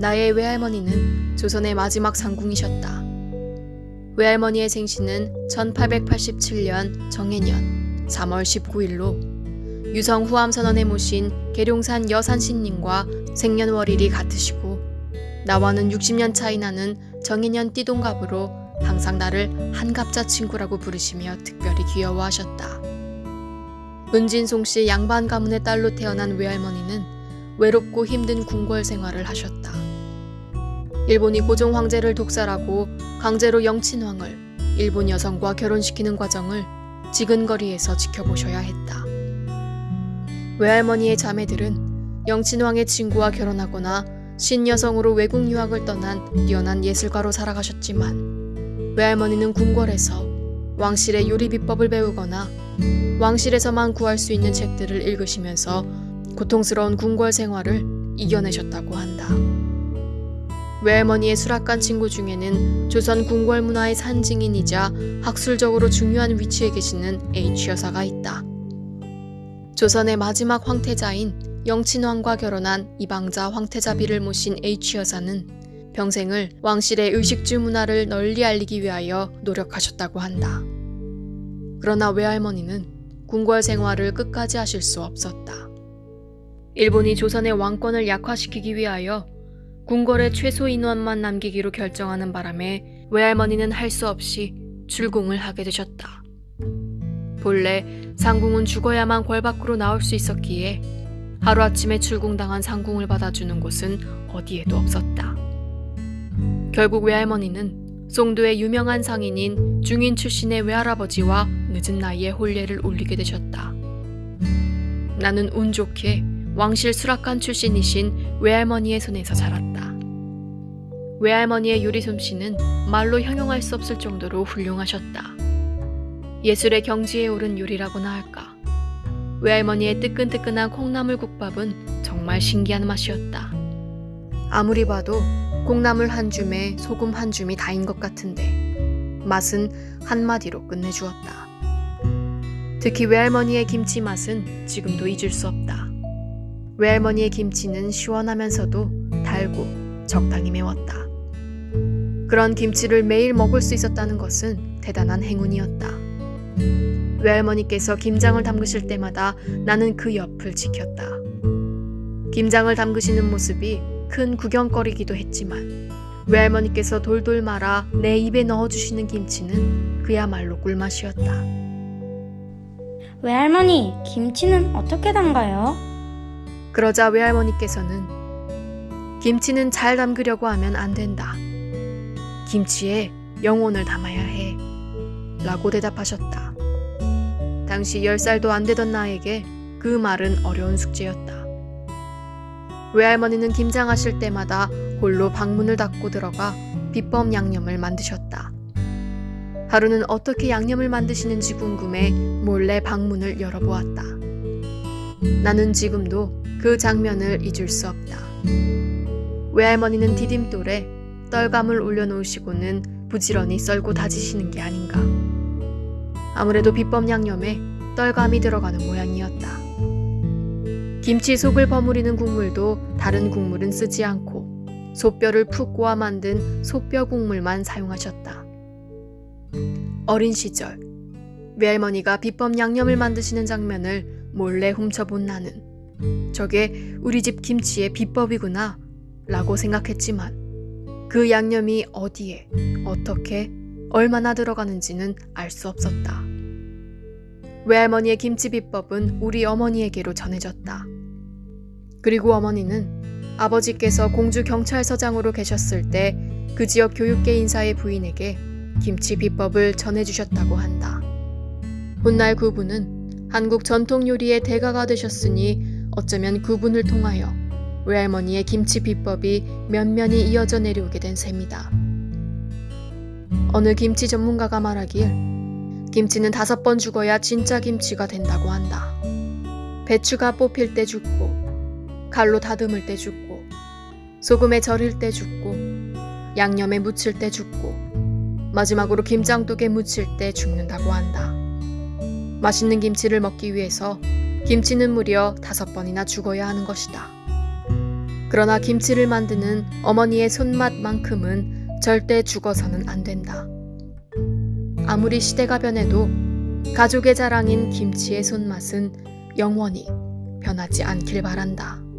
나의 외할머니는 조선의 마지막 상궁이셨다. 외할머니의 생신은 1887년 정해년 3월 19일로 유성 후암선언에 모신 계룡산 여산신님과 생년월 일이 같으시고 나와는 60년 차이 나는 정인년 띠동갑으로 항상 나를 한갑자 친구라고 부르시며 특별히 귀여워하셨다. 은진송 씨 양반 가문의 딸로 태어난 외할머니는 외롭고 힘든 궁궐 생활을 하셨다. 일본이 고종 황제를 독살하고 강제로 영친왕을 일본 여성과 결혼시키는 과정을 지근거리에서 지켜보셔야 했다. 외할머니의 자매들은 영친왕의 친구와 결혼하거나 신여성으로 외국 유학을 떠난 뛰어난 예술가로 살아가셨지만 외할머니는 궁궐에서 왕실의 요리 비법을 배우거나 왕실에서만 구할 수 있는 책들을 읽으시면서 고통스러운 궁궐 생활을 이겨내셨다고 한다. 외할머니의 수락관 친구 중에는 조선 궁궐 문화의 산증인이자 학술적으로 중요한 위치에 계시는 H 여사가 있다. 조선의 마지막 황태자인 영친왕과 결혼한 이방자 황태자비를 모신 H 여사는 평생을 왕실의 의식주 문화를 널리 알리기 위하여 노력하셨다고 한다. 그러나 외할머니는 궁궐 생활을 끝까지 하실 수 없었다. 일본이 조선의 왕권을 약화시키기 위하여 궁궐에 최소 인원만 남기기로 결정하는 바람에 외할머니는 할 수 없이 출궁을 하게 되셨다. 본래 상궁은 죽어야만 궐 밖으로 나올 수 있었기에 하루아침에 출궁당한 상궁을 받아주는 곳은 어디에도 없었다. 결국 외할머니는 송도의 유명한 상인인 중인 출신의 외할아버지와 늦은 나이에 혼례를 올리게 되셨다. 나는 운 좋게 왕실 수락관 출신이신 외할머니의 손에서 자랐다. 외할머니의 요리 솜씨는 말로 형용할 수 없을 정도로 훌륭하셨다. 예술의 경지에 오른 요리라고나 할까. 외할머니의 뜨끈뜨끈한 콩나물 국밥은 정말 신기한 맛이었다. 아무리 봐도 콩나물 한 줌에 소금 한 줌이 다인 것 같은데 맛은 한마디로 끝내주었다. 특히 외할머니의 김치 맛은 지금도 잊을 수 없다. 외할머니의 김치는 시원하면서도 달고 적당히 매웠다. 그런 김치를 매일 먹을 수 있었다는 것은 대단한 행운이었다. 외할머니께서 김장을 담그실 때마다 나는 그 옆을 지켰다. 김장을 담그시는 모습이 큰 구경거리기도 했지만 외할머니께서 돌돌 말아 내 입에 넣어주시는 김치는 그야말로 꿀맛이었다. 외할머니, 김치는 어떻게 담가요? 그러자 외할머니께서는 김치는 잘 담그려고 하면 안 된다. 김치에 영혼을 담아야 해. 라고 대답하셨다. 당시 10살도 안 되던 나에게 그 말은 어려운 숙제였다. 외할머니는 김장하실 때마다 홀로 방문을 닫고 들어가 비법 양념을 만드셨다. 하루는 어떻게 양념을 만드시는지 궁금해 몰래 방문을 열어보았다. 나는 지금도 그 장면을 잊을 수 없다. 외할머니는 디딤돌에 떨감을 올려놓으시고는 부지런히 썰고 다지시는 게 아닌가. 아무래도 비법 양념에 떨감이 들어가는 모양이었다. 김치 속을 버무리는 국물도 다른 국물은 쓰지 않고 소뼈를 푹 고아 만든 소뼈 국물만 사용하셨다. 어린 시절 외할머니가 비법 양념을 만드시는 장면을 몰래 훔쳐본 나는 저게 우리 집 김치의 비법이구나 라고 생각했지만 그 양념이 어디에 어떻게 얼마나 들어가는지는 알 수 없었다. 외할머니의 김치 비법은 우리 어머니에게로 전해졌다. 그리고 어머니는 아버지께서 공주 경찰서장으로 계셨을 때 그 지역 교육계 인사의 부인에게 김치 비법을 전해주셨다고 한다. 훗날 그분은 한국 전통 요리의 대가가 되셨으니 어쩌면 그분을 통하여 외할머니의 김치 비법이 면면이 이어져 내려오게 된 셈이다. 어느 김치 전문가가 말하길 김치는 다섯 번 죽어야 진짜 김치가 된다고 한다. 배추가 뽑힐 때 죽고, 칼로 다듬을 때 죽고, 소금에 절일 때 죽고, 양념에 묻힐 때 죽고, 마지막으로 김장독에 묻힐 때 죽는다고 한다. 맛있는 김치를 먹기 위해서 김치는 무려 다섯 번이나 죽어야 하는 것이다. 그러나 김치를 만드는 어머니의 손맛만큼은 절대 죽어서는 안 된다. 아무리 시대가 변해도 가족의 자랑인 김치의 손맛은 영원히 변하지 않길 바란다.